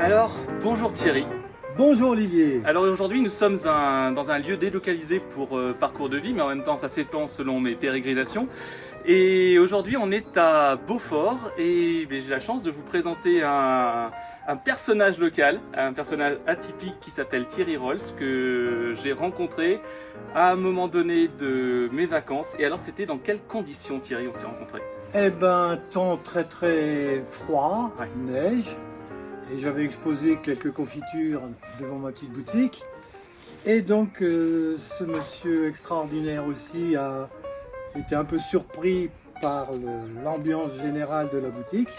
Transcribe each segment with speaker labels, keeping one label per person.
Speaker 1: Alors, bonjour Thierry.
Speaker 2: Bonjour Olivier.
Speaker 1: Alors aujourd'hui, nous sommes un- dans un lieu délocalisé pour euh, parcours de vie, mais en même temps, ça s'étend selon mes pérégrinations. Et aujourd'hui, on est à Beaufort et j'ai la chance de vous présenter un, un personnage local, un personnage atypique qui s'appelle Thierry Rolls, que j'ai rencontré à un moment donné de mes vacances. Et alors, c'était dans quelles conditions Thierry on s'est rencontrés?
Speaker 2: Eh ben, temps très très froid,
Speaker 1: Ouais.
Speaker 2: neige, et j'avais exposé quelques confitures devant ma petite boutique. Et donc, euh, ce monsieur extraordinaire aussi a été un peu surpris par l'ambiance générale de la boutique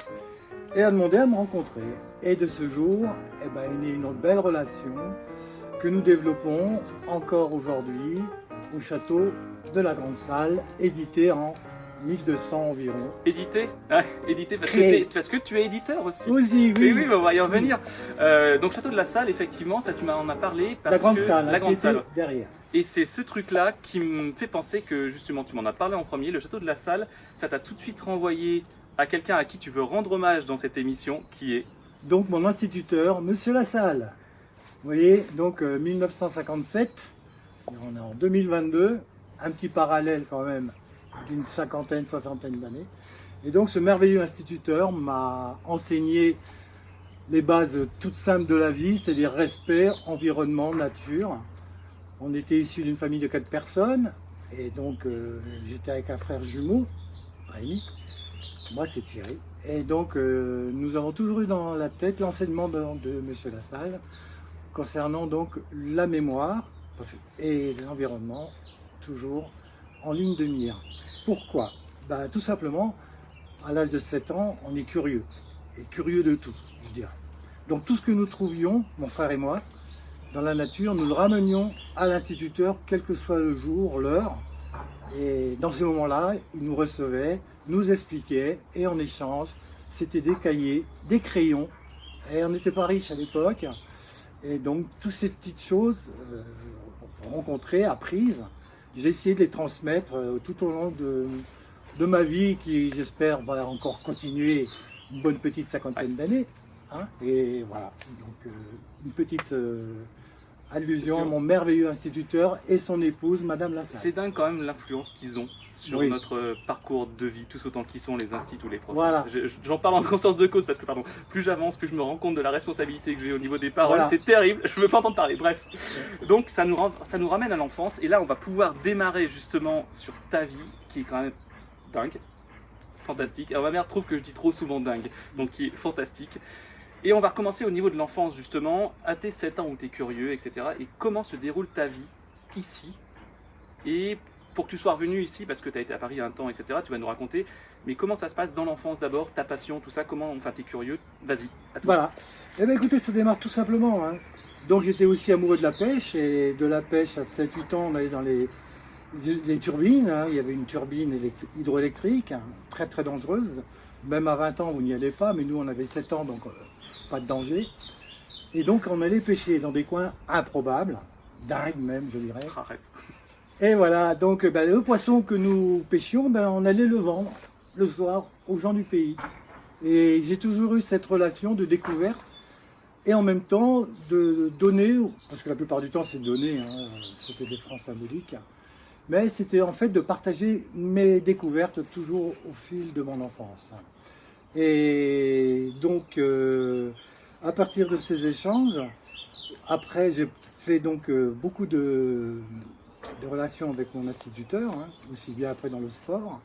Speaker 2: et a demandé à me rencontrer. Et de ce jour, eh ben, est une belle relation que nous développons encore aujourd'hui au château de la Grande Salle, édité en 1200 environ.
Speaker 1: Édité Ah, Édité parce que,
Speaker 2: Créé.
Speaker 1: t'es- parce que tu es éditeur aussi.
Speaker 2: Aussi,
Speaker 1: Oui,
Speaker 2: oui,
Speaker 1: oui, bah, on va y revenir. Euh, donc Château de la Salle, effectivement, ça tu m'en as parlé parce
Speaker 2: la Grande
Speaker 1: que
Speaker 2: Salle,
Speaker 1: la
Speaker 2: hein,
Speaker 1: grande
Speaker 2: qui était
Speaker 1: salle.
Speaker 2: derrière.
Speaker 1: Et c'est ce truc-là qui me fait penser que justement, tu m'en as parlé en premier. Le Château de la Salle, ça t'a tout de suite renvoyé à quelqu'un à qui tu veux rendre hommage dans cette émission, qui est
Speaker 2: Donc mon instituteur, Monsieur Lassalle. Vous voyez, donc euh, 1957, on est en 2022, un petit parallèle quand même d'une cinquantaine, soixantaine d'années. Et donc ce merveilleux instituteur m'a enseigné les bases toutes simples de la vie, c'est-à-dire respect, environnement, nature. On était issu d'une famille de quatre personnes, et donc euh, j'étais avec un frère jumeau, Rémi. Moi c'est Thierry. Et donc euh, nous avons toujours eu dans la tête l'enseignement de, de Monsieur Lassalle concernant donc la mémoire et l'environnement, toujours en ligne de mire. Pourquoi? Ben, Tout simplement, à l'âge de 7 ans, on est curieux, et curieux de tout, je dirais. Donc tout ce que nous trouvions, mon frère et moi, dans la nature, nous le ramenions à l'instituteur, quel que soit le jour, l'heure. Et dans ces moments-là, il nous recevait, nous expliquait, et en échange, c'était des cahiers, des crayons, et on n'était pas riche à l'époque. Et donc, toutes ces petites choses euh, rencontrées, apprises, j'ai essayé de les transmettre euh, tout au long de, ma vie, qui j'espère va encore continuer une bonne petite cinquantaine d'années. hein. et voilà, donc euh, une petite euh, allusion à mon merveilleux instituteur et son épouse, Madame Lassalle.
Speaker 1: C'est dingue quand même l'influence qu'ils ont sur
Speaker 2: Oui.
Speaker 1: notre parcours de vie, tous autant qu'ils sont les instituts ou les profs.
Speaker 2: Voilà.
Speaker 1: Je- je- J'en parle en conscience de cause parce que pardon, plus j'avance, plus je me rends compte de la responsabilité que j'ai au niveau des paroles.
Speaker 2: Voilà.
Speaker 1: C'est terrible, je veux pas entendre parler. Bref, donc ça nous, ça nous ramène à l'enfance et là on va pouvoir démarrer justement sur ta vie qui est quand même dingue, fantastique. Alors ma mère trouve que je dis trop souvent dingue, donc qui est fantastique. Et on va recommencer au niveau de l'enfance justement, à tes 7 ans où tu curieux, etc. Et comment se déroule ta vie ici? Et pour que tu sois revenu ici, parce que tu as été à Paris un temps, etc., tu vas nous raconter, mais comment ça se passe dans l'enfance d'abord, ta passion, tout ça, comment, enfin tu es curieux, vas-y, à toi.
Speaker 2: Voilà. Eh bien écoutez, ça démarre tout simplement. hein. Donc j'étais aussi amoureux de la pêche et de la pêche à 7-8 ans, on allait dans les, les turbines. hein. Il y avait une turbine élect- hydroélectrique, hein, très très dangereuse. Même à 20 ans, vous n'y allez pas, mais nous on avait 7 ans, donc euh, pas de danger. Et donc on allait pêcher dans des coins improbables, dingues même, je dirais.
Speaker 1: Arrête.
Speaker 2: Et voilà, donc ben, le poisson que nous pêchions, ben, on allait le vendre le soir aux gens du pays. Et j'ai toujours eu cette relation de découverte et en même temps de donner, parce que la plupart du temps c'est donner, hein, c'était des francs symboliques, mais c'était en fait de partager mes découvertes toujours au fil de mon enfance. Et donc, euh, à partir de ces échanges, après j'ai fait donc euh, beaucoup de, relations avec mon instituteur, hein, aussi bien après dans le sport.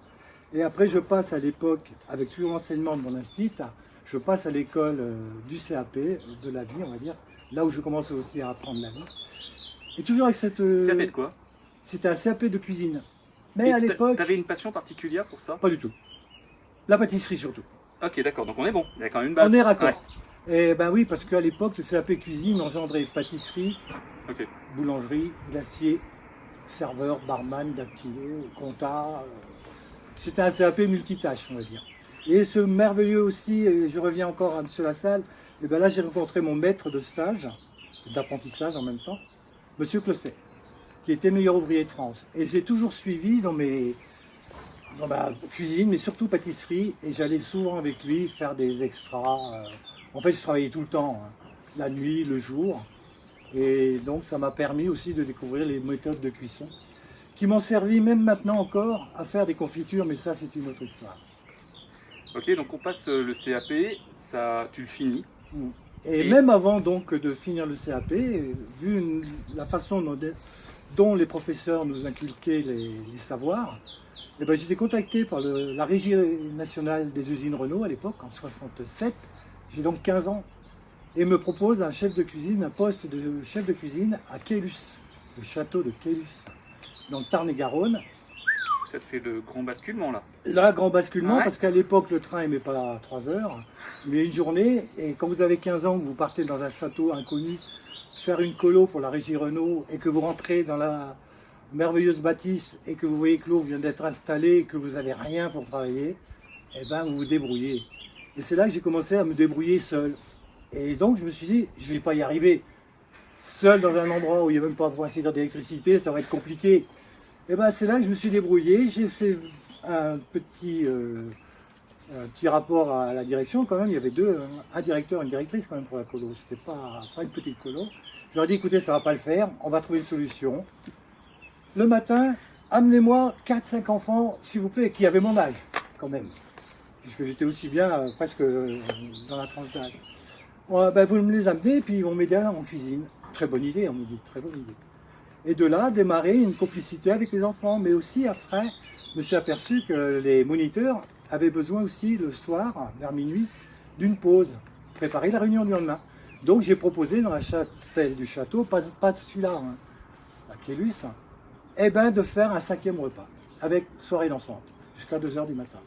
Speaker 2: Et après, je passe à l'époque, avec toujours l'enseignement de mon institut, je passe à l'école euh, du CAP, de la vie, on va dire, là où je commence aussi à apprendre la vie. Et toujours avec cette...
Speaker 1: Ça fait de quoi?
Speaker 2: C'était un CAP de cuisine. Mais
Speaker 1: Et
Speaker 2: à l'époque,
Speaker 1: T'avais une passion particulière pour ça?
Speaker 2: Pas du tout. La pâtisserie surtout.
Speaker 1: Ok, d'accord, donc on est bon, il y a quand même une base.
Speaker 2: On est raccord.
Speaker 1: Ouais,
Speaker 2: Et ben oui, parce qu'à l'époque, le CAP cuisine engendrait pâtisserie, boulangerie, glacier, serveur, barman, dactylo, compta. euh, C'était un CAP multitâche, on va dire. Et ce merveilleux aussi, et je reviens encore à M. Lassalle, et ben là j'ai rencontré mon maître de stage, d'apprentissage en même temps, M. Closset, qui était meilleur ouvrier de France. Et j'ai toujours suivi dans mes dans ma cuisine, mais surtout pâtisserie, et j'allais souvent avec lui faire des extras. euh, En fait, je travaillais tout le temps. hein. la nuit, le jour. Et donc ça m'a permis aussi de découvrir les méthodes de cuisson qui m'ont servi même maintenant encore à faire des confitures, mais ça c'est une autre histoire.
Speaker 1: Ok, donc on passe euh, le CAP, ça, tu le finis.
Speaker 2: Et, même avant donc de finir le CAP, vu la façon dont, les professeurs nous inculquaient les, savoirs, eh ben, j'étais contacté par la Régie nationale des usines Renault à l'époque, en 67. J'ai donc 15 ans et me propose un chef de cuisine, un poste de chef de cuisine à Kélus, le château de Kélus, dans le Tarn-et-Garonne.
Speaker 1: Ça te fait le grand basculement là
Speaker 2: Là, grand basculement, parce qu'à l'époque, le train n'est pas à 3 heures, mais une journée, et quand vous avez 15 ans, vous partez dans un château inconnu, faire une colo pour la régie Renault, et que vous rentrez dans la merveilleuse bâtisse, et que vous voyez que l'eau vient d'être installée, et que vous n'avez rien pour travailler, eh ben vous vous débrouillez. Et c'est là que j'ai commencé à me débrouiller seul. Et donc je me suis dit, je ne vais pas y arriver. Seul dans un endroit où il n'y a même pas de d'électricité, ça va être compliqué. Et ben c'est là que je me suis débrouillé. J'ai fait un petit, euh, un petit rapport à la direction quand même. Il y avait deux, un directeur et une directrice quand même pour la colo. C'était pas, pas une petite colo. Je leur ai dit, écoutez, ça va pas le faire, on va trouver une solution. Le matin, amenez-moi 4-5 enfants, s'il vous plaît, qui avaient mon âge quand même. Puisque j'étais aussi bien euh, presque euh, dans la tranche d'âge. Ben, vous me les amenez, puis ils vont m'aider en cuisine. Très bonne idée, on me dit, très bonne idée. Et de là, démarrer une complicité avec les enfants. Mais aussi, après, je me suis aperçu que les moniteurs avaient besoin aussi, le soir, vers minuit, d'une pause, préparer la réunion du lendemain. Donc j'ai proposé dans la chapelle du château, pas, pas celui-là, hein, à Kélus, eh ben, de faire un cinquième repas, avec soirée dansante, jusqu'à 2h du matin.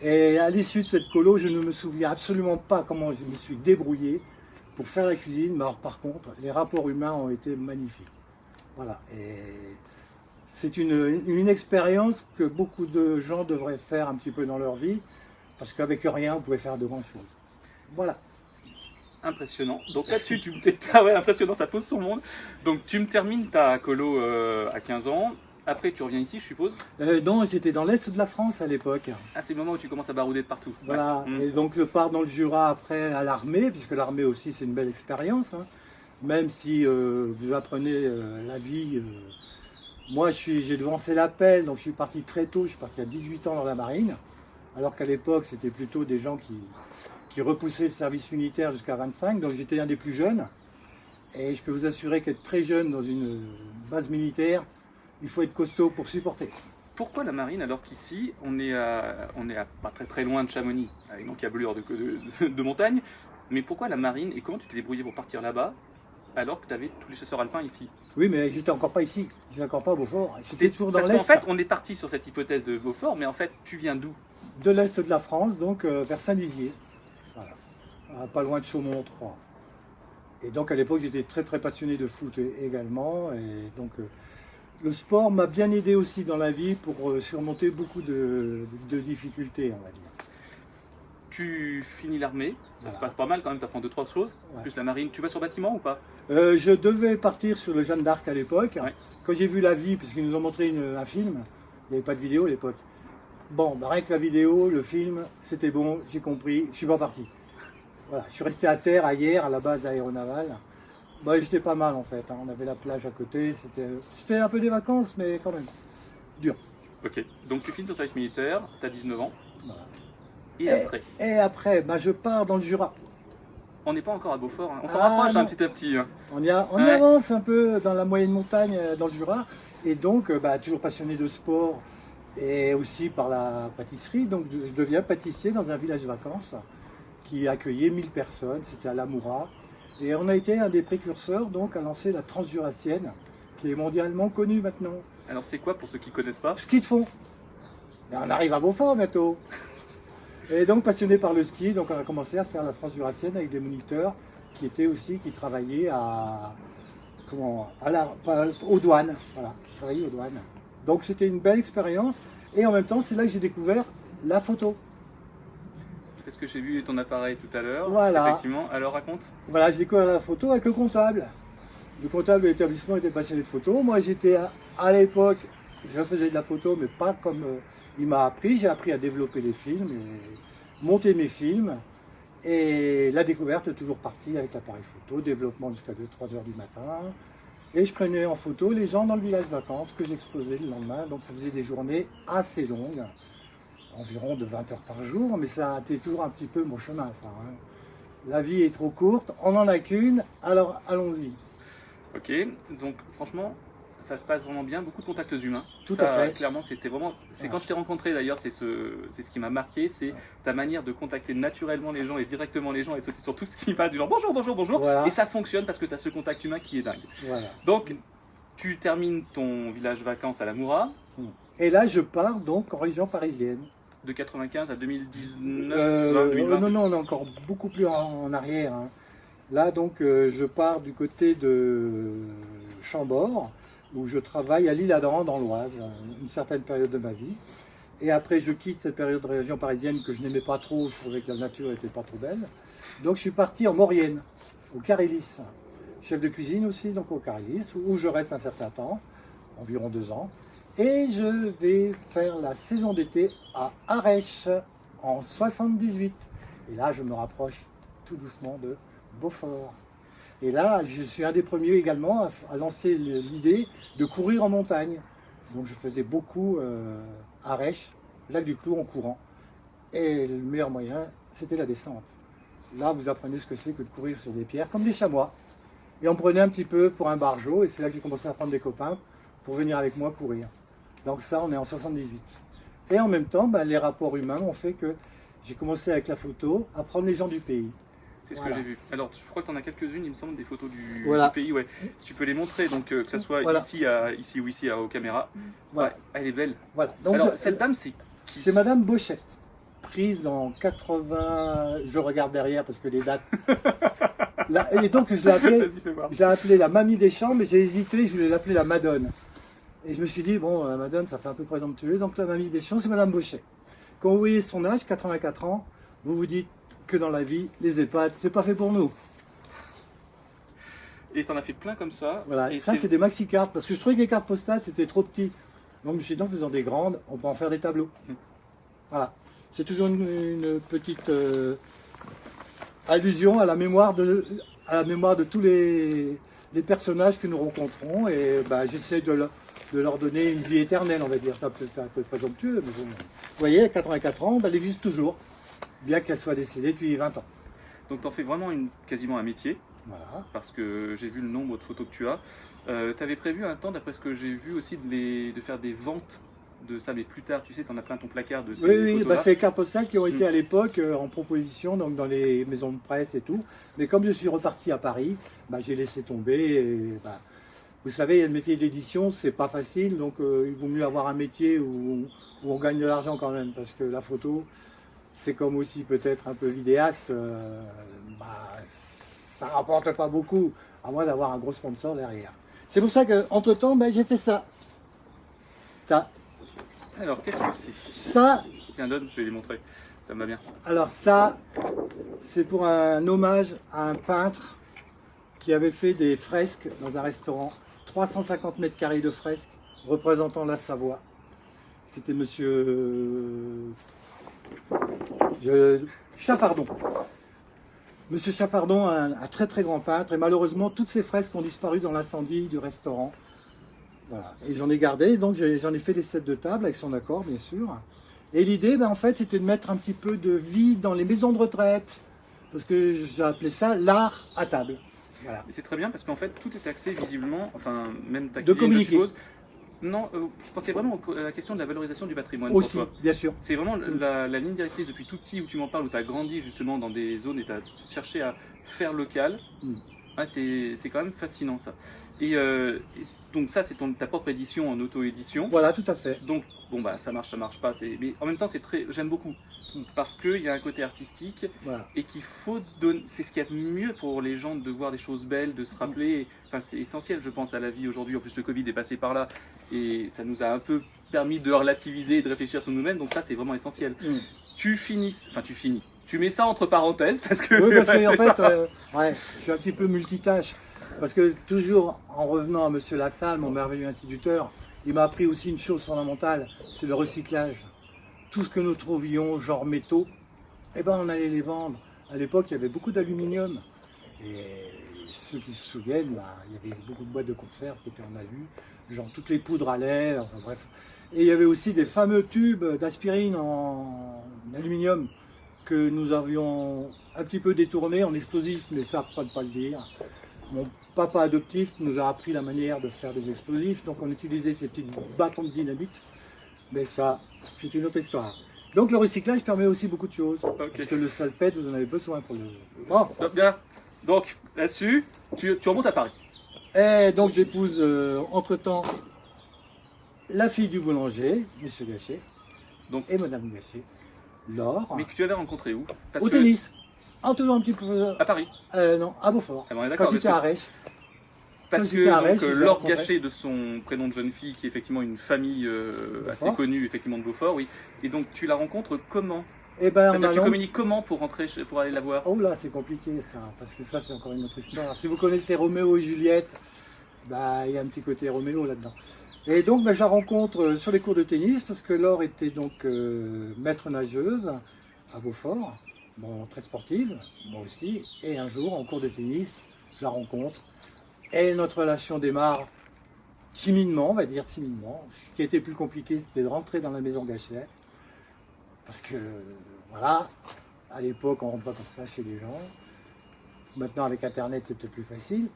Speaker 2: Et à l'issue de cette colo, je ne me souviens absolument pas comment je me suis débrouillé pour faire la cuisine. Mais par contre, les rapports humains ont été magnifiques. Voilà. C'est une, une expérience que beaucoup de gens devraient faire un petit peu dans leur vie, parce qu'avec rien, vous pouvez faire de grandes choses. Voilà.
Speaker 1: Impressionnant. Donc là-dessus, tu me ah ouais, impressionnant, ça pose son monde. Donc tu me termines ta colo euh, à 15 ans. Après, tu reviens ici, je suppose?
Speaker 2: Euh, Non, j'étais dans l'est de la France à l'époque.
Speaker 1: Ah, c'est le moment où tu commences à barouder de partout.
Speaker 2: Voilà, mm. et donc je pars dans le Jura après à l'armée, puisque l'armée aussi c'est une belle expérience. Hein. Même si euh, vous apprenez euh, la vie. Moi, j'ai devancé l'appel, donc je suis parti très tôt, je suis parti à 18 ans dans la marine, alors qu'à l'époque c'était plutôt des gens qui, repoussaient le service militaire jusqu'à 25, donc j'étais un des plus jeunes. Et je peux vous assurer qu'être très jeune dans une base militaire, il faut être costaud pour supporter.
Speaker 1: Pourquoi la marine alors qu'ici on est à, pas très très loin de Chamonix, avec une encablure de, de, de, montagne, mais pourquoi la marine et comment tu t'es débrouillé pour partir là-bas alors que tu avais tous les chasseurs alpins ici
Speaker 2: Oui, mais j'étais encore pas ici, j'étais encore pas à Beaufort, j'étais toujours dans l'Est.
Speaker 1: Parce qu'en fait, on est parti sur cette hypothèse de Beaufort, mais en fait, tu viens d'où?
Speaker 2: De l'Est de la France, donc euh, vers Saint-Dizier, voilà. pas loin de Chaumont 3. Et donc à l'époque, j'étais très très passionné de foot également, et donc euh, le sport m'a bien aidé aussi dans la vie pour euh, surmonter beaucoup de, difficultés, on va dire.
Speaker 1: Tu finis l'armée, ça se passe pas mal quand même, tu as fait deux, trois choses, plus la marine. Tu vas sur bâtiment ou pas?
Speaker 2: Euh, Je devais partir sur le Jeanne d'Arc à l'époque. Quand j'ai vu la vie, puisqu'ils nous ont montré un film, il n'y avait pas de vidéo à l'époque. Bon, bah, rien que la vidéo, le film, c'était bon, j'ai compris, je suis pas parti. Voilà, je suis resté à terre hier à la base aéronavale. Bah, j'étais pas mal en fait. Hein. On avait la plage à côté. C'était un peu des vacances, mais quand même dur.
Speaker 1: Ok. Donc tu finis ton service militaire, tu as 19 ans. Et, après
Speaker 2: Et après, bah, je pars dans le Jura.
Speaker 1: On n'est pas encore à Beaufort. Hein. On s'en ah, rapproche un hein, petit à petit.
Speaker 2: On, y, on avance un peu dans la moyenne montagne euh, dans le Jura. Et donc, euh, bah, toujours passionné de sport et aussi par la pâtisserie. Donc, je deviens pâtissier dans un village de vacances qui accueillait 1000 personnes. C'était à Lamoura. Et on a été un des précurseurs donc à lancer la transjurassienne, qui est mondialement connue maintenant.
Speaker 1: Alors c'est quoi pour ceux qui ne connaissent pas?
Speaker 2: Ski de fond. on arrive à Beaufort bientôt. Et donc passionné par le ski, donc on a commencé à faire la transjurassienne avec des moniteurs qui étaient aussi, qui travaillaient à, comment, à la, aux douanes. Voilà, qui travaillaient aux douanes. Donc c'était une belle expérience. Et en même temps, c'est là que j'ai découvert la photo
Speaker 1: parce que j'ai vu ton appareil tout à l'heure.
Speaker 2: Voilà.
Speaker 1: Effectivement, alors raconte.
Speaker 2: Voilà, j'ai découvert la photo avec le comptable. Le comptable de l'établissement était passionné de photo. Moi, j'étais à, l'époque, je faisais de la photo, mais pas comme euh, il m'a appris. J'ai appris à développer les films, monter mes films. Et la découverte est toujours partie avec l'appareil photo, développement jusqu'à 2-3 heures du matin. Et je prenais en photo les gens dans le village vacances que j'exposais le lendemain. Donc ça faisait des journées assez longues, environ de 20 heures par jour, mais ça a été toujours un petit peu mon chemin, ça. hein. La vie est trop courte, on n'en a qu'une, alors allons-y.
Speaker 1: Ok, donc franchement, ça se passe vraiment bien, beaucoup de contacts humains.
Speaker 2: Tout
Speaker 1: Ça,
Speaker 2: à fait.
Speaker 1: Clairement, c'était vraiment. C'est
Speaker 2: Ouais.
Speaker 1: quand je t'ai rencontré d'ailleurs, c'est ce, c'est ce qui m'a marqué, c'est ta manière de contacter naturellement les gens et directement les gens et de sauter sur tout ce qui va du genre bonjour, bonjour, bonjour.
Speaker 2: Voilà.
Speaker 1: Et ça fonctionne parce que tu as ce contact humain qui est dingue.
Speaker 2: Voilà.
Speaker 1: Donc, tu termines ton village vacances à la Moura
Speaker 2: Et là, je pars donc en région parisienne.
Speaker 1: de 95 à 2019.
Speaker 2: Euh,
Speaker 1: non, 2020,
Speaker 2: non, non, on est encore beaucoup plus en, en arrière. hein. Là, donc, euh, je pars du côté de Chambord, où je travaille à l'Île-Adam, dans l'Oise, une certaine période de ma vie. Et après, je quitte cette période de région parisienne que je n'aimais pas trop, je trouvais que la nature n'était pas trop belle. Donc, je suis parti en Maurienne, au Carélis. Chef de cuisine aussi, donc au Carélis, où je reste un certain temps, environ deux ans. Et je vais faire la saison d'été à Arèche en 78. Et là, je me rapproche tout doucement de Beaufort. Et là, je suis un des premiers également à, lancer l'idée de courir en montagne. Donc, je faisais beaucoup euh, Arèche, lac du Clou en courant. Et le meilleur moyen, c'était la descente. Là, vous apprenez ce que c'est que de courir sur des pierres, comme des chamois. Et on prenait un petit peu pour un barjot, et c'est là que j'ai commencé à prendre des copains pour venir avec moi courir. Donc ça, on est en 78. Et en même temps, ben, les rapports humains ont fait que j'ai commencé avec la photo à prendre les gens du pays.
Speaker 1: C'est ce
Speaker 2: Voilà.
Speaker 1: que j'ai vu. Alors, je crois que tu en as quelques-unes, il me semble, des photos du,
Speaker 2: Voilà.
Speaker 1: du pays. Ouais. Si tu peux les montrer, donc euh, que ce soit
Speaker 2: Voilà.
Speaker 1: ici, à, ici ou ici à, aux caméras.
Speaker 2: Voilà.
Speaker 1: Ouais, elle est belle.
Speaker 2: Voilà. Donc,
Speaker 1: Alors, cette dame, c'est qui
Speaker 2: c'est Madame Bochette, prise en 80. Je regarde derrière parce que les dates. Là, et donc je l'ai appelée, appelée la mamie des champs, mais j'ai hésité, je voulais l'appeler la Madone. Et je me suis dit, bon, la Madone, ça fait un peu présomptueux, donc la mamie des champs, c'est Madame Bochette. Quand vous voyez son âge, 84 ans, vous vous dites que dans la vie, les EHPAD, c'est pas fait pour nous.
Speaker 1: Et t'en as fait plein comme ça.
Speaker 2: Voilà,
Speaker 1: Et
Speaker 2: ça c'est- des maxi cartes parce que je trouvais que les cartes postales c'était trop petit. Donc je me suis dit en faisant des grandes, on peut en faire des tableaux.
Speaker 1: Mm.
Speaker 2: Voilà, c'est toujours une, une petite euh, allusion à la mémoire de à la mémoire de tous les, les personnages que nous rencontrons et bah, j'essaie de, leur- de leur donner une vie éternelle, on va dire. Ça peut être un peu présomptueux, mais bon. Vous voyez, à 84 ans, bah, elle existe toujours, bien qu'elle soit décédée depuis 20 ans.
Speaker 1: Donc, t'en fais vraiment une, quasiment un métier,
Speaker 2: Voilà.
Speaker 1: parce que j'ai vu le nombre de photos que tu as. Euh, T'avais prévu un temps, d'après ce que j'ai vu aussi, de, les, de faire des ventes de ça, mais plus tard, tu sais, t'en as plein ton placard de ces
Speaker 2: Oui, oui, bah, c'est les cartes postales qui ont été
Speaker 1: Mm.
Speaker 2: à l'époque euh, en proposition donc dans les maisons de presse et tout. Mais comme je suis reparti à Paris, bah, j'ai laissé tomber. et, bah, vous savez, le métier d'édition, c'est pas facile, donc euh, il vaut mieux avoir un métier où, où on gagne de l'argent quand même, parce que la photo, c'est comme aussi peut-être un peu vidéaste, euh, bah, ça rapporte pas beaucoup, à moins d'avoir un gros sponsor derrière. C'est pour ça qu'entre temps, j'ai fait ça. Ça,
Speaker 1: Alors, qu'est-ce que c'est?
Speaker 2: Ça
Speaker 1: Tiens, donne, je vais les montrer. Ça me va bien.
Speaker 2: Alors ça, c'est pour un hommage à un peintre qui avait fait des fresques dans un restaurant. 350 mètres carrés de fresques représentant la Savoie. C'était monsieur euh, je- Chaffardon. Monsieur Chaffardon, un, un très très grand peintre, et malheureusement toutes ces fresques ont disparu dans l'incendie du restaurant. Voilà. Et j'en ai gardé, donc j'en ai fait des sets de table avec son accord, bien sûr. Et l'idée, ben, en fait, c'était de mettre un petit peu de vie dans les maisons de retraite, parce que j'ai appelé ça l'art à table. Voilà.
Speaker 1: C'est très bien parce qu'en fait, tout est axé visiblement, enfin, même ta
Speaker 2: De
Speaker 1: je
Speaker 2: communiquer.
Speaker 1: suppose. Non, euh, je pensais vraiment à la question de la valorisation du patrimoine pour
Speaker 2: Aussi,
Speaker 1: toi.
Speaker 2: bien sûr.
Speaker 1: C'est vraiment la, la ligne directrice depuis tout petit où tu m'en parles, où tu as grandi justement dans des zones et tu as cherché à faire local.
Speaker 2: Mm.
Speaker 1: Ouais, c'est quand même fascinant ça. Et, euh, et donc ça, c'est ta propre édition en auto-édition.
Speaker 2: Voilà, tout à fait.
Speaker 1: Donc bon bah ça marche, ça marche pas. Mais en même temps, c'est très, j'aime beaucoup parce qu'il y a un côté artistique
Speaker 2: Voilà.
Speaker 1: et qu'il faut donner. C'est ce qu'il y a de mieux pour les gens de voir des choses belles, de se rappeler. Enfin, c'est essentiel, je pense, à la vie aujourd'hui. En plus, le Covid est passé par là et ça nous a un peu permis de relativiser et de réfléchir sur nous-mêmes. Donc ça, c'est vraiment essentiel.
Speaker 2: Mm.
Speaker 1: Tu finis, enfin tu finis. Tu mets ça entre parenthèses parce que.
Speaker 2: Oui, parce qu'en
Speaker 1: c'est
Speaker 2: fait, euh, ouais, je suis un petit peu multitâche. Parce que toujours en revenant à Monsieur Lassalle, mon merveilleux instituteur, il m'a appris aussi une chose fondamentale, c'est le recyclage. Tout ce que nous trouvions, genre métaux, eh ben on allait les vendre À l'époque, il y avait beaucoup d'aluminium. Et ceux qui se souviennent, bah, il y avait beaucoup de boîtes de conserve qui étaient en alu, genre toutes les poudres à enfin bref. Et il y avait aussi des fameux tubes d'aspirine en aluminium que nous avions un petit peu détournés en explosifs, mais ça, ne pas le dire. Mon papa adoptif nous a appris la manière de faire des explosifs, donc on utilisait ces petits bâtons de dynamite. Mais ça, c'est une autre histoire. Donc le recyclage permet aussi beaucoup de choses. Parce que le salpêtre, vous en avez besoin pour le...
Speaker 1: Bon. Bien. Donc là-dessus, tu, remontes à Paris.
Speaker 2: Et donc j'épouse euh, entre-temps la fille du boulanger, M. Gachet, donc, et Madame Gachet, Laure.
Speaker 1: Mais que tu avais rencontré où?
Speaker 2: Au tennis. En toujours un petit peu...
Speaker 1: À Paris
Speaker 2: euh, Non, à Beaufort.
Speaker 1: Ah bon, Quand
Speaker 2: j'étais à Rech.
Speaker 1: Parce que donc, euh, Laure Gachet, de son prénom de jeune fille, qui est effectivement une famille euh, assez connue effectivement de Beaufort, oui. Et donc tu la rencontres comment?
Speaker 2: Eh ben,
Speaker 1: tu communiques comment pour rentrer, pour aller la voir?
Speaker 2: Oh là, c'est compliqué ça, parce que ça c'est encore une autre histoire. Si vous connaissez Roméo et Juliette, bah il y a un petit côté Roméo là-dedans. Et donc bah, je la rencontre euh, sur les cours de tennis, parce que Laure était donc maître nageuse à Beaufort, bon très sportive, moi aussi. Et un jour en cours de tennis, je la rencontre et notre relation démarre timidement, on va dire timidement. Ce qui était plus compliqué, c'était de rentrer dans la maison Gachet. Parce que, voilà, à l'époque, on ne rentre pas comme ça chez les gens. Maintenant, avec Internet, c'est peut-être plus facile.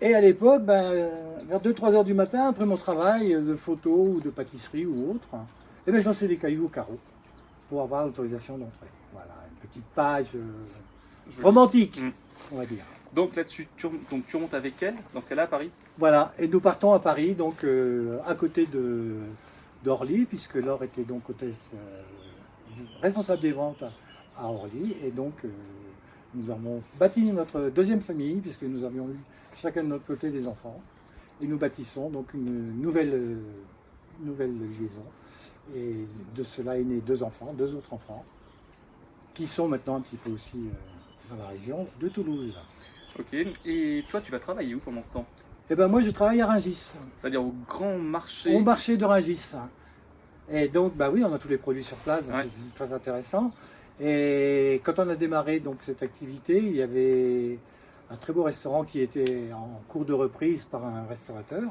Speaker 2: Et à l'époque, ben, vers 2-3 heures du matin, après mon travail de photo ou de pâtisserie ou autre, eh ben, je des cailloux au carreau pour avoir l'autorisation d'entrer. Voilà, une petite page euh, romantique, mm. on va dire.
Speaker 1: Donc là-dessus, tu, donc, tu remontes avec elle, dans ce cas-là, à Paris?
Speaker 2: Voilà, et nous partons à Paris, donc euh, à côté d'Orly, puisque Laure était donc hôtesse euh, responsable des ventes à, Orly, et donc euh, nous avons bâti notre deuxième famille, puisque nous avions eu chacun de notre côté des enfants, et nous bâtissons donc une nouvelle, nouvelle liaison, et de cela est né deux enfants, deux autres enfants, qui sont maintenant un petit peu aussi dans la région de Toulouse.
Speaker 1: Ok, et toi tu vas travailler où pendant ce temps?
Speaker 2: Eh ben moi je travaille à Rungis.
Speaker 1: C'est-à-dire au grand marché
Speaker 2: Au marché de Rungis. Et donc bah oui, on a tous les produits sur place, c'est très intéressant. Et quand on a démarré donc cette activité, il y avait un très beau restaurant qui était en cours de reprise par un restaurateur.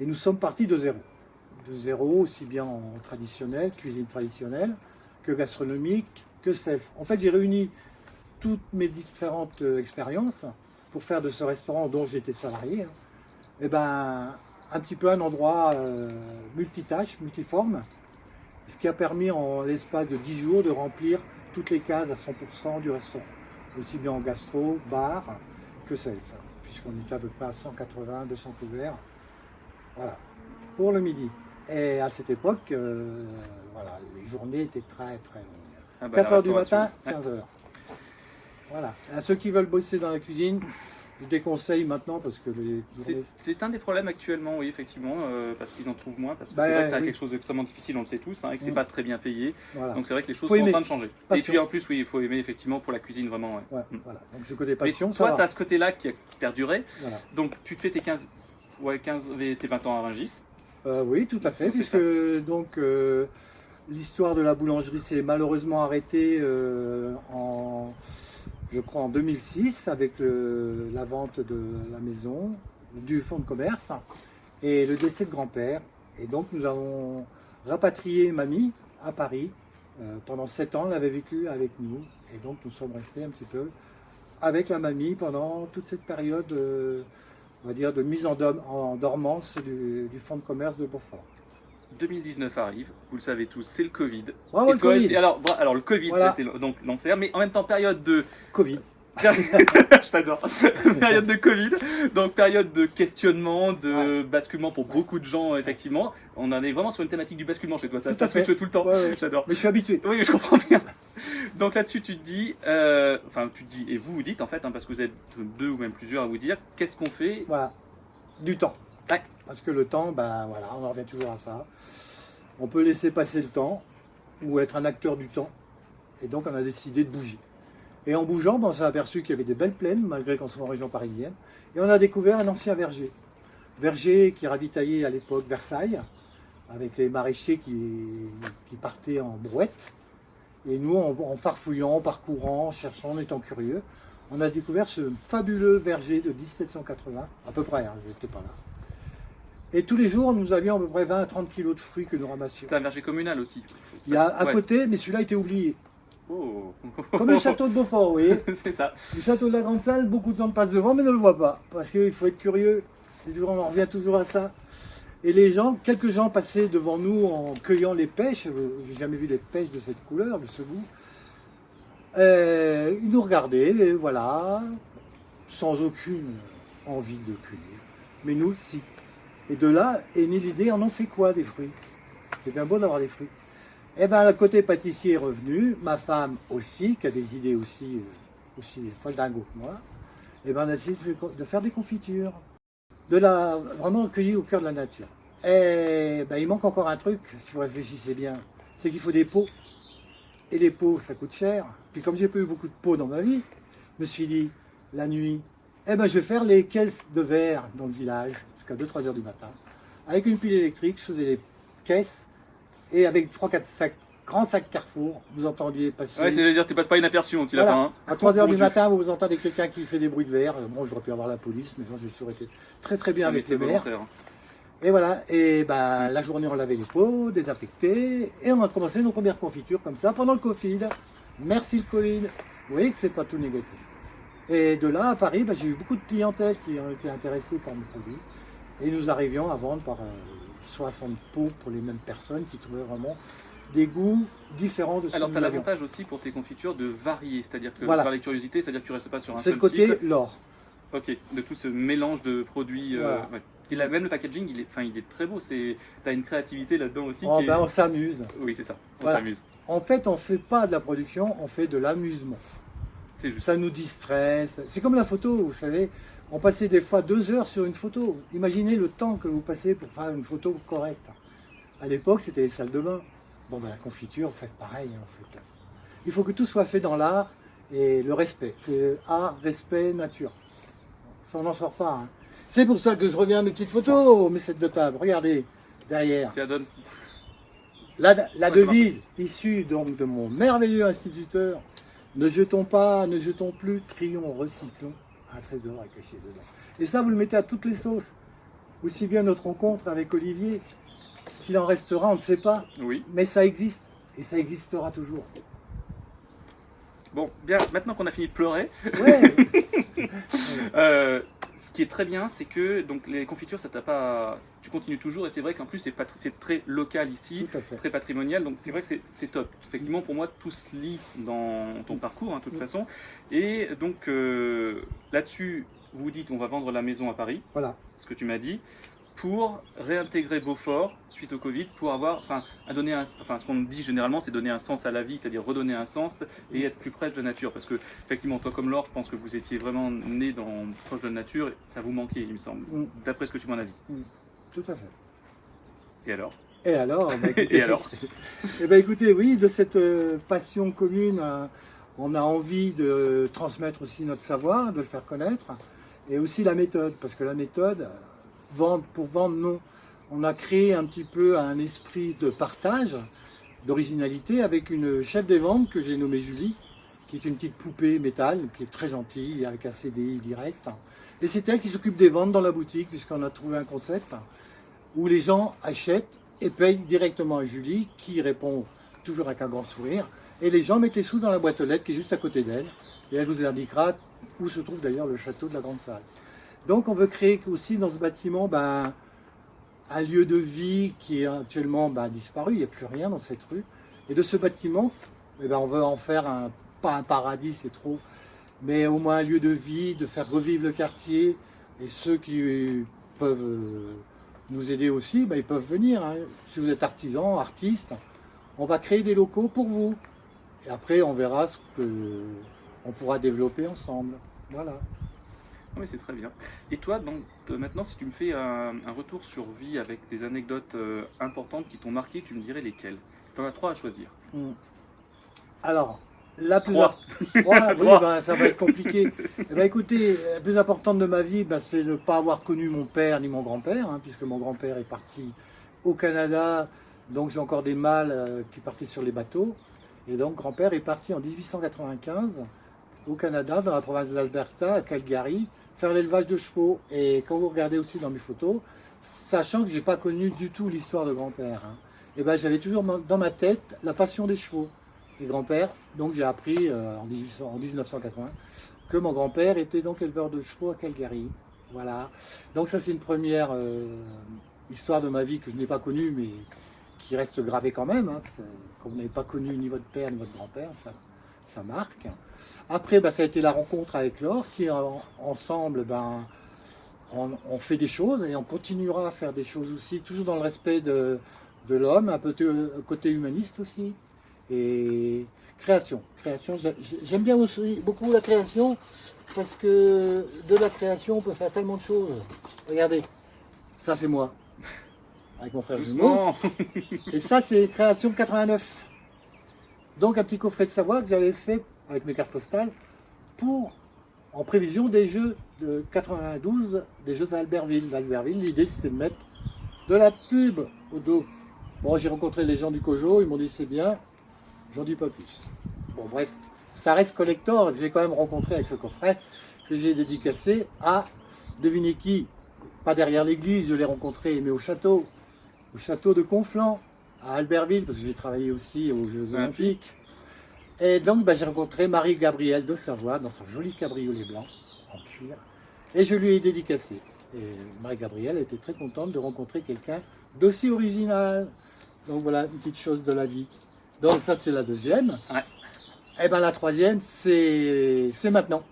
Speaker 2: Et nous sommes partis de zéro. De zéro, aussi bien en traditionnel, cuisine traditionnelle, que gastronomique, que self. En fait, j'ai réuni toutes mes différentes euh, expériences pour faire de ce restaurant dont j'étais salarié, hein, eh ben, un petit peu un endroit euh, multitâche, multiforme, ce qui a permis en l'espace de 10 jours de remplir toutes les cases à 100% du restaurant, aussi bien en gastro, bar que self, puisqu'on était à peu près à 180, 200 couverts, voilà, pour le midi. Et à cette époque, euh, voilà, les journées étaient très très longues. 4 ah bah, du matin, 15 h voilà. À ceux qui veulent bosser dans la cuisine, je déconseille maintenant parce que
Speaker 1: C'est un des problèmes actuellement, oui, effectivement, euh, parce qu'ils en trouvent moins, parce que bah, c'est vrai que c'est quelque chose d'extrêmement difficile, on le sait tous, hein, et que c'est mm. pas très bien payé. Donc c'est vrai que les choses sont en train de changer. Et puis en plus, oui, il faut aimer effectivement pour la cuisine vraiment.
Speaker 2: Ouais. Mm. Voilà. Donc ce côté passion.
Speaker 1: Mais toi, tu as ce côté-là qui a perduré. Donc tu te fais tes 15, ouais, 15, tes 20 ans à Rungis.
Speaker 2: Euh, oui, tout à fait, puisque donc euh, l'histoire de la boulangerie s'est malheureusement arrêtée en je crois en 2006, avec la vente de la maison, du fonds de commerce et le décès de grand-père. Et donc nous avons rapatrié mamie à Paris. Euh, pendant sept ans, elle avait vécu avec nous. Et donc nous sommes restés un petit peu avec la mamie pendant toute cette période, euh, on va dire, de mise en, dormance du, du fonds de commerce de Beaufort.
Speaker 1: 2019 arrive, vous le savez tous, c'est le Covid.
Speaker 2: le COVID.
Speaker 1: alors, alors, le Covid, c'était donc l'enfer, mais en même temps, période de.
Speaker 2: Covid.
Speaker 1: je t'adore. période de Covid, donc période de questionnement, de basculement pour beaucoup de gens, effectivement. On en est vraiment sur une thématique du basculement chez toi, ça, ça switch tout le temps. J'adore.
Speaker 2: Mais je suis habitué.
Speaker 1: Oui, je comprends bien. Donc là-dessus, tu te dis, euh, enfin, tu te dis, et vous vous dites en fait, hein, parce que vous êtes deux ou même plusieurs à vous dire, qu'est-ce qu'on fait
Speaker 2: Voilà, du temps. Parce que le temps, ben voilà, on en revient toujours à ça. On peut laisser passer le temps ou être un acteur du temps. Et donc on a décidé de bouger. Et en bougeant, ben, on s'est aperçu qu'il y avait des belles plaines, malgré qu'on soit en région parisienne. Et on a découvert un ancien verger. Verger qui ravitaillait à l'époque Versailles, avec les maraîchers qui, partaient en brouette. Et nous, en, en farfouillant, en parcourant, en cherchant, en étant curieux, on a découvert ce fabuleux verger de 1780, à peu près, hein, je n'étais pas là. Et tous les jours, nous avions à peu près 20 à 30 kilos de fruits que nous ramassions.
Speaker 1: C'est un verger communal aussi.
Speaker 2: Il y a à
Speaker 1: Ouais.
Speaker 2: côté, mais celui-là été oublié.
Speaker 1: Oh.
Speaker 2: Comme le château de Beaufort, vous voyez.
Speaker 1: c'est ça.
Speaker 2: Le château de la Grande Salle, beaucoup de gens passent devant, mais ne le voient pas. Parce qu'il faut être curieux. Toujours- On en revient toujours à ça. Et les gens, quelques gens passaient devant nous en cueillant les pêches. Euh, J'ai jamais vu des pêches de cette couleur, de ce goût. Euh, ils nous regardaient, et voilà, sans aucune envie de cueillir. Mais nous, si. Et de là est née l'idée, on en fait quoi des fruits? C'est bien beau d'avoir des fruits. Eh bien, le côté pâtissier est revenu, ma femme aussi, qui a des idées aussi, euh, aussi folle dingo que moi. Eh bien, on a décidé de faire- de faire des confitures, de la vraiment cueillir au cœur de la nature. Et ben, il manque encore un truc, si vous réfléchissez bien, c'est qu'il faut des pots. Et les pots, ça coûte cher. Puis comme j'ai pas eu beaucoup de pots dans ma vie, je me suis dit, la nuit, eh ben, je vais faire les caisses de verre dans le village, jusqu'à 2-3 heures du matin. Avec une pile électrique, je faisais les caisses, et avec 3-4 sacs, grands sacs Carrefour, vous entendiez passer.
Speaker 1: Ouais, c'est-à-dire, tu passes pas inaperçu, mon petit
Speaker 2: Voilà.
Speaker 1: lapin. hein.
Speaker 2: À 3 heures du matin, vous entendez quelqu'un qui fait des bruits de verre. Bon, j'aurais pu avoir la police, mais bon, j'ai toujours été très très bien
Speaker 1: On
Speaker 2: avec
Speaker 1: était
Speaker 2: le maire.
Speaker 1: volontaires.
Speaker 2: Et voilà, et ben, la journée, on lavait les pots, désinfecté, et on a commencé nos premières confitures comme ça pendant le Covid. Merci le Covid. Vous voyez que c'est pas tout négatif. Et de là, à Paris, ben, j'ai eu beaucoup de clientèle qui ont été intéressées par mes produits. Et nous arrivions à vendre par euh, 60 pots pour les mêmes personnes qui trouvaient vraiment des goûts différents de ce
Speaker 1: Alors, tu as l'avantage aussi pour tes confitures de varier, c'est-à-dire que
Speaker 2: Voilà.
Speaker 1: par les curiosités, c'est-à-dire que tu restes pas sur un
Speaker 2: C'est
Speaker 1: seul
Speaker 2: le côté
Speaker 1: type.
Speaker 2: l'or.
Speaker 1: Ok, de tout ce mélange de produits. euh, ouais. Et là, même le packaging, il est, enfin, il est très beau. C'est, t'as une créativité là-dedans aussi.
Speaker 2: Oh,
Speaker 1: qui est-
Speaker 2: ben, on s'amuse.
Speaker 1: Oui, c'est ça. On
Speaker 2: Voilà.
Speaker 1: s'amuse.
Speaker 2: En fait, on fait pas de la production, on fait de l'amusement.
Speaker 1: C'est.
Speaker 2: Ça nous distrait. ça- C'est comme la photo, vous savez. On passait des fois deux heures sur une photo. Imaginez le temps que vous passez pour faire une photo correcte. À l'époque, c'était les salles de bain. Bon, ben, la confiture, vous faites pareil. hein, vous faites- Il faut que tout soit fait dans l'art et le respect. C'est art, respect, nature. Ça, on n'en sort pas. hein. C'est pour ça que je reviens à mes petites photos, mes sets de table. Regardez, derrière.
Speaker 1: Tu la donnes.
Speaker 2: La, la
Speaker 1: Ouais, c'est
Speaker 2: devise issue donc de mon merveilleux instituteur, ne jetons pas, ne jetons plus, trions, recyclons, un trésor est caché dedans. Et ça, vous le mettez à toutes les sauces. Aussi bien notre rencontre avec Olivier, qu'il en restera, on ne sait pas,
Speaker 1: Oui.
Speaker 2: mais ça existe, et ça existera toujours.
Speaker 1: Bon, bien. Maintenant qu'on a fini de pleurer,
Speaker 2: Ouais,
Speaker 1: euh, ce qui est très bien, c'est que donc les confitures, ça t'a pas. Tu continues toujours, et c'est vrai qu'en plus, c'est, très local ici. très patrimonial, donc c'est vrai que c'est- top. Effectivement, pour moi, tout se lie dans ton parcours, hein, de toute
Speaker 2: Mm.
Speaker 1: façon. Et donc, euh, là-dessus, vous dites, on va vendre la maison à Paris,
Speaker 2: Voilà.
Speaker 1: ce que tu m'as dit, pour réintégrer Beaufort suite au Covid, pour avoir, enfin, à donner un, enfin, ce qu'on dit généralement, c'est donner un sens à la vie, c'est-à-dire redonner un sens et être plus près de la nature. Parce que, effectivement, toi comme Laure, je pense que vous étiez vraiment né dans, proche de la nature, et ça vous manquait, il me semble,
Speaker 2: Mm,
Speaker 1: d'après ce que tu m'en as dit.
Speaker 2: Tout à fait.
Speaker 1: Et alors?
Speaker 2: Et alors bah, écoutez-
Speaker 1: Et alors?
Speaker 2: Eh ben écoutez, oui, de cette euh, passion commune, euh, on a envie de transmettre aussi notre savoir, de le faire connaître, et aussi la méthode, parce que la méthode, vendre pour vendre, non. On a créé un petit peu un esprit de partage, d'originalité, avec une chef des ventes que j'ai nommée Julie, qui est une petite poupée métal, qui est très gentille, avec un CDI direct. Et c'est elle qui s'occupe des ventes dans la boutique, puisqu'on a trouvé un concept où les gens achètent et payent directement à Julie, qui répond toujours avec un grand sourire. Et les gens mettent les sous dans la boîte aux lettres qui est juste à côté d'elle. Et elle vous indiquera où se trouve d'ailleurs le château de la Grande Salle. Donc on veut créer aussi dans ce bâtiment ben, un lieu de vie qui est actuellement ben, disparu, il n'y a plus rien dans cette rue. Et de ce bâtiment, eh ben, on veut en faire un, pas un paradis, c'est trop, mais au moins un lieu de vie, de faire revivre le quartier. Et ceux qui peuvent euh, nous aider aussi, ben, ils peuvent venir. hein. Si vous êtes artisan, artiste, on va créer des locaux pour vous. Et après, on verra ce que on pourra développer ensemble. Voilà.
Speaker 1: Oui, c'est très bien. Et toi, donc, euh, maintenant, si tu me fais un, un retour sur vie avec des anecdotes euh, importantes qui t'ont marqué, tu me dirais lesquelles? Si tu en as trois à choisir.
Speaker 2: Hmm. Alors, la plus
Speaker 1: Trois.
Speaker 2: Trois, oui, ben, ça va être compliqué. Eh ben, écoutez, la plus importante de ma vie, ben, c'est de ne pas avoir connu mon père ni mon grand-père, hein, puisque mon grand-père est parti au Canada, donc j'ai encore des mâles euh, qui partaient sur les bateaux. Et donc grand-père est parti en 1895 au Canada, dans la province d'Alberta, à Calgary, faire l'élevage de chevaux. Et quand vous regardez aussi dans mes photos, sachant que j'ai pas connu du tout l'histoire de grand-père, hein, et ben j'avais toujours dans ma tête la passion des chevaux. Grand-père, donc j'ai appris euh, en, 1800, en 1980 que mon grand-père était donc éleveur de chevaux à Calgary. Voilà. Donc ça c'est une première euh, histoire de ma vie que je n'ai pas connue, mais qui reste gravée quand même. Hein. Quand vous n'avez pas connu ni votre père ni votre grand-père, ça, ça marque. Après, bah, ça a été la rencontre avec Laure, qui ensemble, ben, on, fait des choses et on continuera à faire des choses aussi, toujours dans le respect de, de l'homme, un peu côté humaniste aussi. Et création. création J'aime bien aussi beaucoup la création parce que de la création, on peut faire tellement de choses. Regardez, ça c'est moi, avec mon frère jumeau. Et ça c'est création 89. Donc un petit coffret de savoir que j'avais fait avec mes cartes postales pour, en prévision des jeux de 92, des jeux d'Albertville. D'Albertville, l'idée c'était de mettre de la pub au dos. Bon, j'ai rencontré les gens du Cojo, ils m'ont dit c'est bien, j'en dis pas plus. Bon, bref, ça reste collector, j'ai quand même rencontré avec ce coffret que j'ai dédicacé à, devinez qui, pas derrière l'église, je l'ai rencontré, mais au château, au château de Conflans, à Albertville, parce que j'ai travaillé aussi aux Jeux Olympiques. Et donc, bah, j'ai rencontré Marie-Gabrielle de Savoie dans son joli cabriolet blanc en cuir. Et je lui ai dédicacé. Et Marie-Gabrielle était très contente de rencontrer quelqu'un d'aussi original. Donc voilà, une petite chose de la vie. Donc ça, c'est la deuxième. Et bien la troisième, c'est maintenant.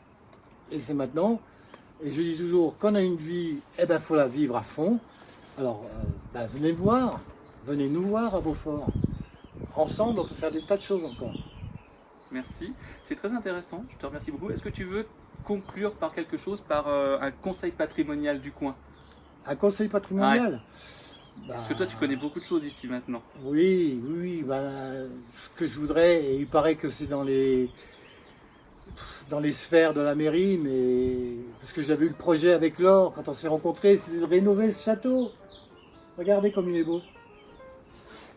Speaker 2: Et c'est maintenant. Et je dis toujours, quand on a une vie, eh ben faut la vivre à fond. Alors, euh, ben, venez me voir. Venez nous voir à Beaufort. Ensemble, on peut faire des tas de choses encore.
Speaker 1: Merci. C'est très intéressant. Je te remercie beaucoup. Est-ce que tu veux conclure par quelque chose, par euh, un conseil patrimonial du coin?
Speaker 2: Un conseil patrimonial?
Speaker 1: Parce que toi, tu connais beaucoup de choses ici maintenant.
Speaker 2: Oui, oui. Bah, ce que je voudrais, et il paraît que c'est dans les dans les sphères de la mairie, mais parce que j'avais eu le projet avec Laure quand on s'est rencontrés, c'était de rénover ce château. Regardez comme il est beau.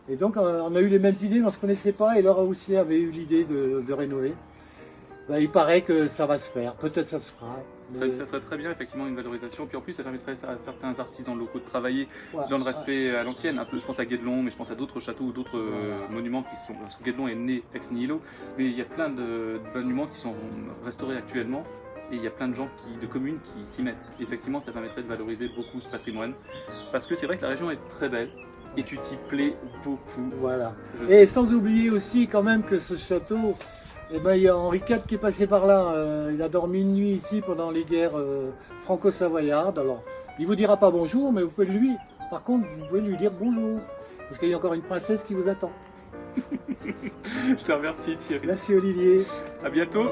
Speaker 2: Et donc euh, on a eu les mêmes idées, mais on ne se connaissait pas, et Laura aussi avait eu l'idée de, rénover. Ben, il paraît que ça va se faire, peut-être ça se fera.
Speaker 1: Ça, serait très bien, effectivement, une valorisation. Puis en plus, ça permettrait à certains artisans locaux de travailler dans le respect à l'ancienne. Un peu, je pense à Guédelon, mais je pense à d'autres châteaux ou d'autres euh, monuments qui sont. Parce que Guédelon est né ex nihilo, mais il y a plein de, monuments qui sont restaurés actuellement. Et il y a plein de gens, qui, de communes qui s'y mettent. effectivement, ça permettrait de valoriser beaucoup ce patrimoine. Parce que c'est vrai que la région est très belle et tu t'y plais beaucoup.
Speaker 2: Voilà. et sans oublier aussi quand même que ce château, eh ben, il y a Henri IV qui est passé par là. Euh, il a dormi une nuit ici pendant les guerres euh, franco-savoyardes. Alors, il vous dira pas bonjour, mais vous pouvez lui. Par contre, vous pouvez lui dire bonjour. Parce qu'il y a encore une princesse qui vous attend.
Speaker 1: Je te remercie Thierry.
Speaker 2: Merci Olivier.
Speaker 1: À bientôt.